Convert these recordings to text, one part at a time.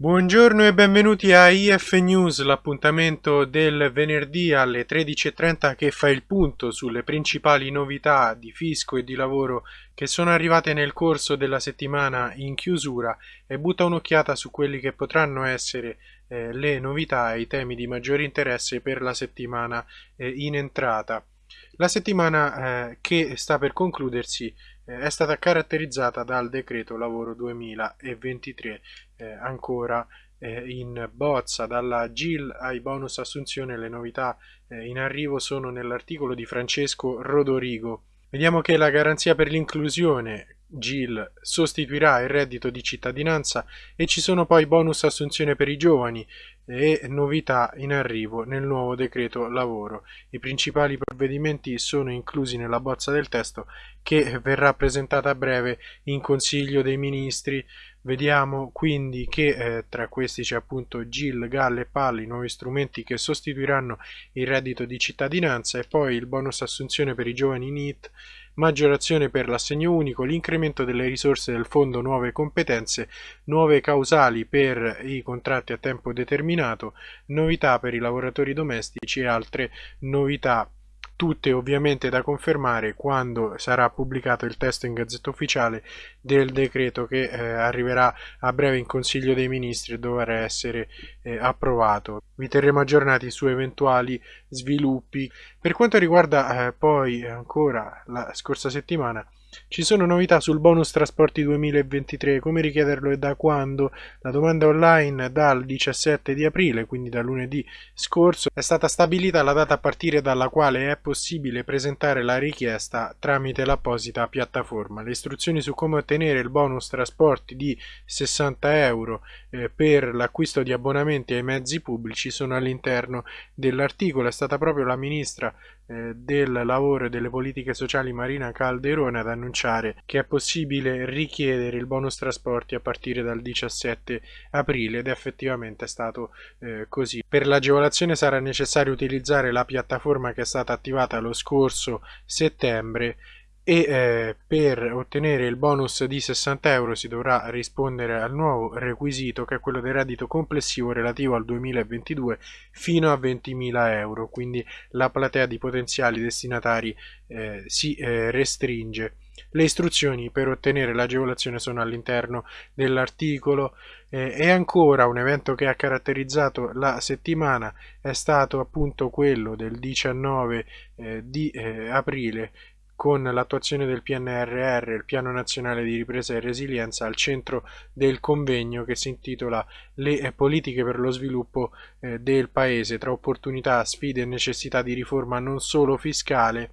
Buongiorno e benvenuti a IF News, l'appuntamento del venerdì alle 13.30 che fa il punto sulle principali novità di fisco e di lavoro che sono arrivate nel corso della settimana in chiusura e butta un'occhiata su quelli che potranno essere eh, le novità e i temi di maggiore interesse per la settimana eh, in entrata. La settimana eh, che sta per concludersi è stata caratterizzata dal decreto lavoro 2023 eh, ancora eh, in bozza. Dalla GIL ai bonus assunzione le novità eh, in arrivo sono nell'articolo di Francesco Rodorigo. Vediamo che la garanzia per l'inclusione GIL sostituirà il reddito di cittadinanza e ci sono poi bonus assunzione per i giovani e novità in arrivo nel nuovo decreto lavoro. I principali provvedimenti sono inclusi nella bozza del testo che verrà presentata a breve in Consiglio dei Ministri. Vediamo quindi che eh, tra questi c'è appunto GIL, GAL e PAL, i nuovi strumenti che sostituiranno il reddito di cittadinanza e poi il bonus assunzione per i giovani NIT maggiorazione per l'assegno unico, l'incremento delle risorse del fondo nuove competenze, nuove causali per i contratti a tempo determinato, novità per i lavoratori domestici e altre novità tutte ovviamente da confermare quando sarà pubblicato il testo in gazzetta ufficiale del decreto che eh, arriverà a breve in Consiglio dei Ministri e dovrà essere eh, approvato. Vi terremo aggiornati su eventuali sviluppi. Per quanto riguarda eh, poi ancora la scorsa settimana, ci sono novità sul bonus trasporti 2023, come richiederlo e da quando? La domanda online dal 17 di aprile, quindi da lunedì scorso, è stata stabilita la data a partire dalla quale è possibile presentare la richiesta tramite l'apposita piattaforma. Le istruzioni su come ottenere il bonus trasporti di 60 euro eh, per l'acquisto di abbonamenti ai mezzi pubblici sono all'interno dell'articolo. È stata proprio la ministra eh, del lavoro e delle politiche sociali Marina Calderone ad annunciare che è possibile richiedere il bonus trasporti a partire dal 17 aprile ed effettivamente è stato eh, così. Per l'agevolazione sarà necessario utilizzare la piattaforma che è stata attivata lo scorso settembre e eh, per ottenere il bonus di 60 euro si dovrà rispondere al nuovo requisito che è quello del reddito complessivo relativo al 2022 fino a 20.000 euro. Quindi la platea di potenziali destinatari eh, si eh, restringe. Le istruzioni per ottenere l'agevolazione sono all'interno dell'articolo. Eh, e ancora un evento che ha caratterizzato la settimana è stato appunto quello del 19 eh, di eh, aprile con l'attuazione del PNRR, il Piano Nazionale di Ripresa e Resilienza, al centro del convegno che si intitola Le eh, politiche per lo sviluppo eh, del Paese, tra opportunità, sfide e necessità di riforma non solo fiscale.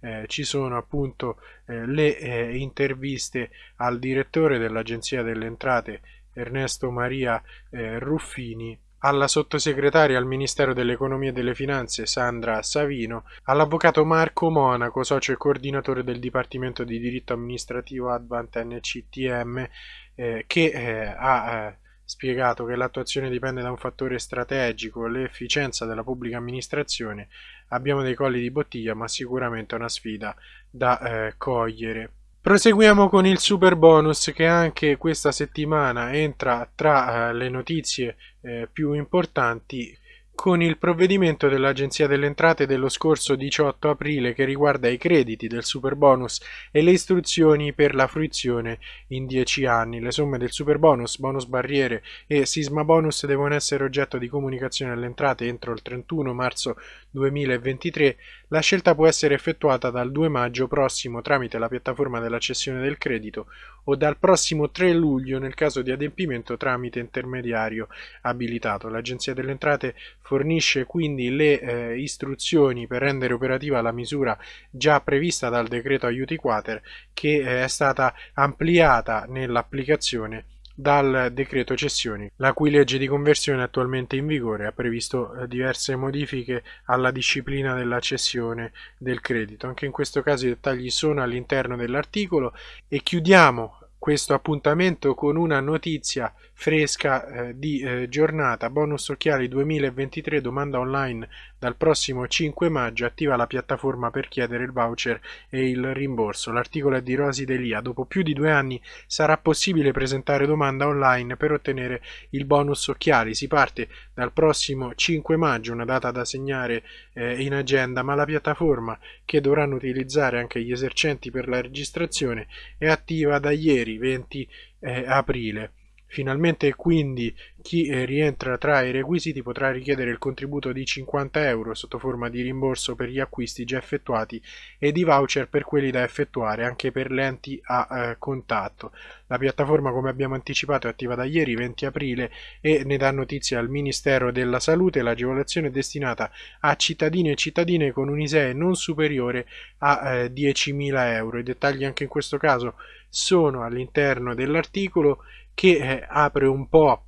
Eh, ci sono appunto eh, le eh, interviste al direttore dell'Agenzia delle Entrate Ernesto Maria eh, Ruffini alla sottosegretaria al Ministero dell'Economia e delle Finanze Sandra Savino, all'avvocato Marco Monaco, socio e coordinatore del Dipartimento di Diritto Amministrativo Advant NCTM, eh, che eh, ha eh, spiegato che l'attuazione dipende da un fattore strategico, l'efficienza della pubblica amministrazione. Abbiamo dei colli di bottiglia, ma sicuramente una sfida da eh, cogliere. Proseguiamo con il super bonus che anche questa settimana entra tra eh, le notizie eh, più importanti con il provvedimento dell'Agenzia delle Entrate dello scorso 18 aprile che riguarda i crediti del superbonus e le istruzioni per la fruizione in 10 anni. Le somme del superbonus, bonus barriere e sisma bonus devono essere oggetto di comunicazione alle entrate entro il 31 marzo 2023. La scelta può essere effettuata dal 2 maggio prossimo tramite la piattaforma della cessione del credito o dal prossimo 3 luglio nel caso di adempimento tramite intermediario abilitato. L'Agenzia delle Entrate fornisce quindi le eh, istruzioni per rendere operativa la misura già prevista dal decreto aiuti quater che eh, è stata ampliata nell'applicazione dal decreto cessioni, la cui legge di conversione attualmente in vigore ha previsto eh, diverse modifiche alla disciplina della cessione del credito. Anche in questo caso i dettagli sono all'interno dell'articolo e chiudiamo questo appuntamento con una notizia fresca eh, di eh, giornata. Bonus Occhiali 2023 domanda online dal prossimo 5 maggio. Attiva la piattaforma per chiedere il voucher e il rimborso. L'articolo è di Rosi Delia. Dopo più di due anni sarà possibile presentare domanda online per ottenere il bonus occhiali. Si parte dal prossimo 5 maggio, una data da segnare eh, in agenda, ma la piattaforma che dovranno utilizzare anche gli esercenti per la registrazione è attiva da ieri 20 eh, aprile. Finalmente quindi chi eh, rientra tra i requisiti potrà richiedere il contributo di 50 euro sotto forma di rimborso per gli acquisti già effettuati e di voucher per quelli da effettuare anche per lenti a eh, contatto. La piattaforma come abbiamo anticipato è attiva da ieri 20 aprile e ne dà notizia al Ministero della Salute. L'agevolazione è destinata a cittadini e cittadine con un ISEE non superiore a eh, 10.000 euro. I dettagli anche in questo caso sono all'interno dell'articolo che eh, apre un po'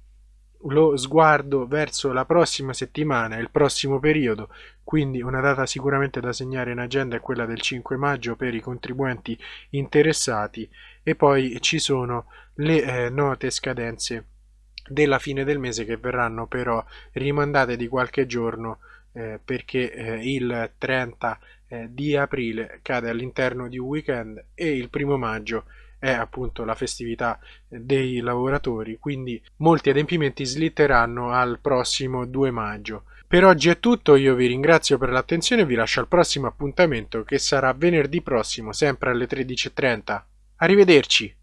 lo sguardo verso la prossima settimana, il prossimo periodo, quindi una data sicuramente da segnare in agenda è quella del 5 maggio per i contribuenti interessati e poi ci sono le eh, note scadenze della fine del mese che verranno però rimandate di qualche giorno eh, perché eh, il 30 eh, di aprile cade all'interno di un weekend e il primo maggio è appunto la festività dei lavoratori, quindi molti adempimenti slitteranno al prossimo 2 maggio. Per oggi è tutto, io vi ringrazio per l'attenzione e vi lascio al prossimo appuntamento che sarà venerdì prossimo, sempre alle 13.30. Arrivederci!